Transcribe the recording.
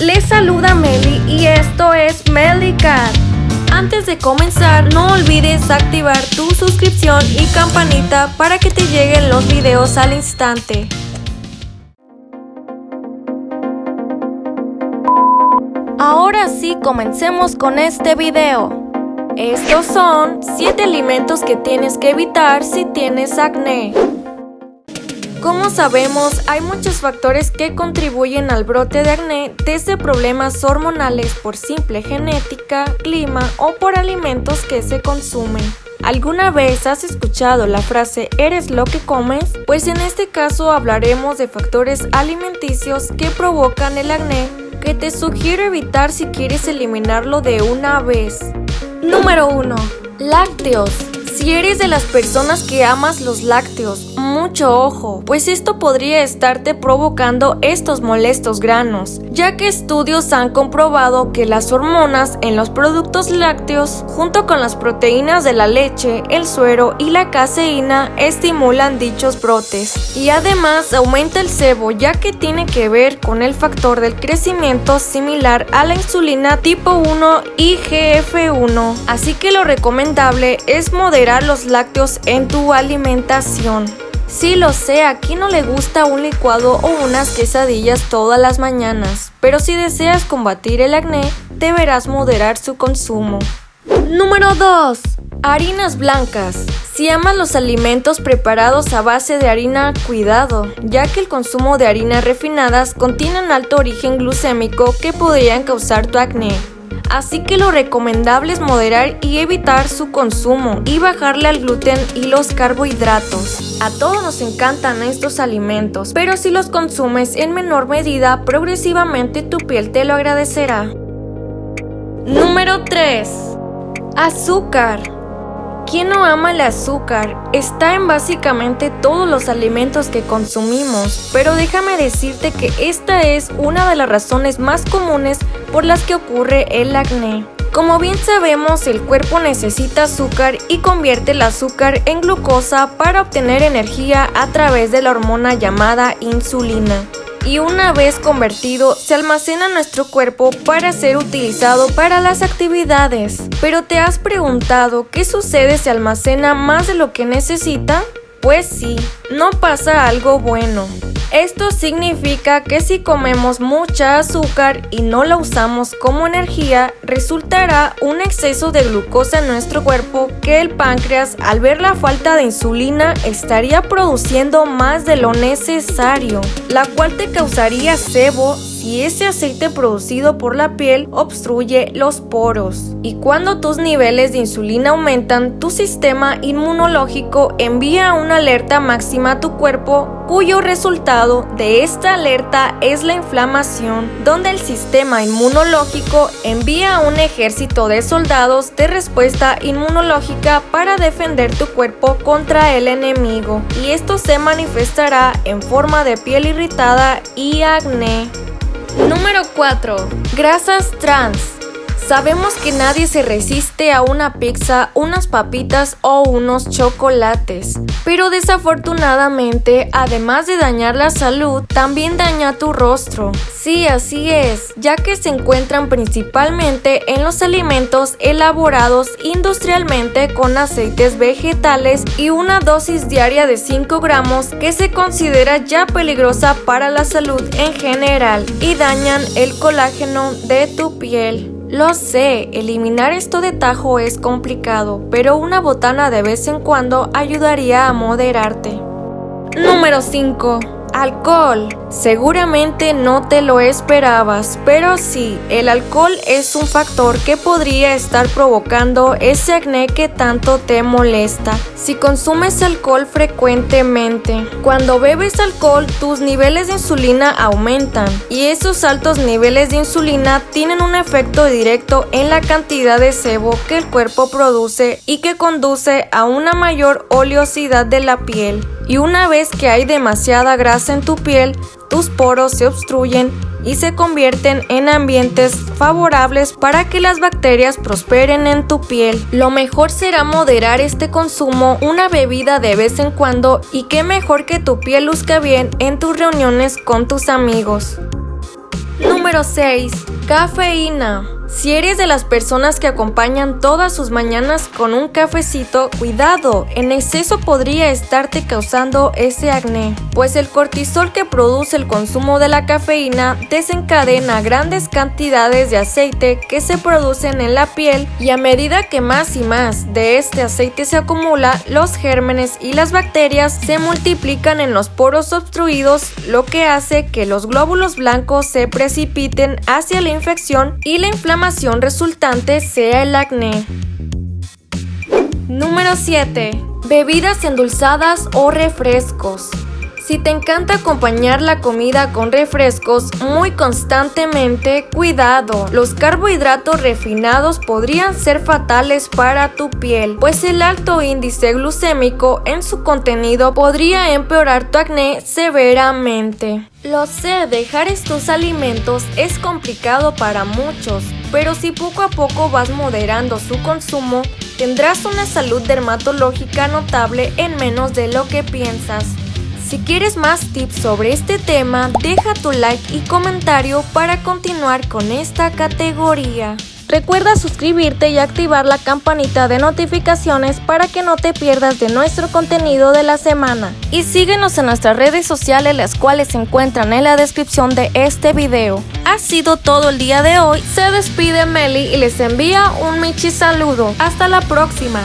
les saluda Meli y esto es Cat. Antes de comenzar, no olvides activar tu suscripción y campanita para que te lleguen los videos al instante. Ahora sí, comencemos con este video. Estos son 7 alimentos que tienes que evitar si tienes acné. Como sabemos, hay muchos factores que contribuyen al brote de acné, desde problemas hormonales por simple genética, clima o por alimentos que se consumen. ¿Alguna vez has escuchado la frase eres lo que comes? Pues en este caso hablaremos de factores alimenticios que provocan el acné que te sugiero evitar si quieres eliminarlo de una vez. Número 1. Lácteos. Si eres de las personas que amas los lácteos, mucho ojo, pues esto podría estarte provocando estos molestos granos, ya que estudios han comprobado que las hormonas en los productos lácteos, junto con las proteínas de la leche, el suero y la caseína, estimulan dichos brotes. Y además aumenta el sebo, ya que tiene que ver con el factor del crecimiento similar a la insulina tipo 1 y GF1. Así que lo recomendable es moderar los lácteos en tu alimentación. Sí lo sé, aquí no le gusta un licuado o unas quesadillas todas las mañanas, pero si deseas combatir el acné, deberás moderar su consumo. Número 2. Harinas blancas. Si amas los alimentos preparados a base de harina, cuidado, ya que el consumo de harinas refinadas contienen alto origen glucémico que podrían causar tu acné así que lo recomendable es moderar y evitar su consumo y bajarle al gluten y los carbohidratos. A todos nos encantan estos alimentos, pero si los consumes en menor medida, progresivamente tu piel te lo agradecerá. Número 3. Azúcar. ¿Quién no ama el azúcar? Está en básicamente todos los alimentos que consumimos, pero déjame decirte que esta es una de las razones más comunes por las que ocurre el acné. Como bien sabemos, el cuerpo necesita azúcar y convierte el azúcar en glucosa para obtener energía a través de la hormona llamada insulina y una vez convertido se almacena en nuestro cuerpo para ser utilizado para las actividades. Pero ¿te has preguntado qué sucede si almacena más de lo que necesita? Pues sí, no pasa algo bueno. Esto significa que si comemos mucha azúcar y no la usamos como energía, resultará un exceso de glucosa en nuestro cuerpo que el páncreas al ver la falta de insulina estaría produciendo más de lo necesario, la cual te causaría sebo y ese aceite producido por la piel obstruye los poros. Y cuando tus niveles de insulina aumentan, tu sistema inmunológico envía una alerta máxima a tu cuerpo cuyo resultado de esta alerta es la inflamación, donde el sistema inmunológico envía un ejército de soldados de respuesta inmunológica para defender tu cuerpo contra el enemigo, y esto se manifestará en forma de piel irritada y acné. Número 4. Grasas trans. Sabemos que nadie se resiste a una pizza, unas papitas o unos chocolates, pero desafortunadamente, además de dañar la salud, también daña tu rostro. Sí, así es, ya que se encuentran principalmente en los alimentos elaborados industrialmente con aceites vegetales y una dosis diaria de 5 gramos que se considera ya peligrosa para la salud en general y dañan el colágeno de tu piel. Lo sé, eliminar esto de tajo es complicado, pero una botana de vez en cuando ayudaría a moderarte. Número 5. Alcohol. Seguramente no te lo esperabas, pero sí, el alcohol es un factor que podría estar provocando ese acné que tanto te molesta. Si consumes alcohol frecuentemente, cuando bebes alcohol tus niveles de insulina aumentan y esos altos niveles de insulina tienen un efecto directo en la cantidad de sebo que el cuerpo produce y que conduce a una mayor oleosidad de la piel. Y una vez que hay demasiada grasa en tu piel, tus poros se obstruyen y se convierten en ambientes favorables para que las bacterias prosperen en tu piel. Lo mejor será moderar este consumo, una bebida de vez en cuando y qué mejor que tu piel luzca bien en tus reuniones con tus amigos. Número 6. Cafeína. Si eres de las personas que acompañan todas sus mañanas con un cafecito, cuidado, en exceso podría estarte causando ese acné, pues el cortisol que produce el consumo de la cafeína desencadena grandes cantidades de aceite que se producen en la piel y a medida que más y más de este aceite se acumula, los gérmenes y las bacterias se multiplican en los poros obstruidos, lo que hace que los glóbulos blancos se precipiten hacia la infección y la inflamación resultante sea el acné. Número 7. Bebidas endulzadas o refrescos. Si te encanta acompañar la comida con refrescos muy constantemente, cuidado. Los carbohidratos refinados podrían ser fatales para tu piel, pues el alto índice glucémico en su contenido podría empeorar tu acné severamente. Lo sé, dejar estos alimentos es complicado para muchos, pero si poco a poco vas moderando su consumo, tendrás una salud dermatológica notable en menos de lo que piensas. Si quieres más tips sobre este tema, deja tu like y comentario para continuar con esta categoría. Recuerda suscribirte y activar la campanita de notificaciones para que no te pierdas de nuestro contenido de la semana. Y síguenos en nuestras redes sociales las cuales se encuentran en la descripción de este video. Ha sido todo el día de hoy, se despide Meli y les envía un Michi saludo. Hasta la próxima.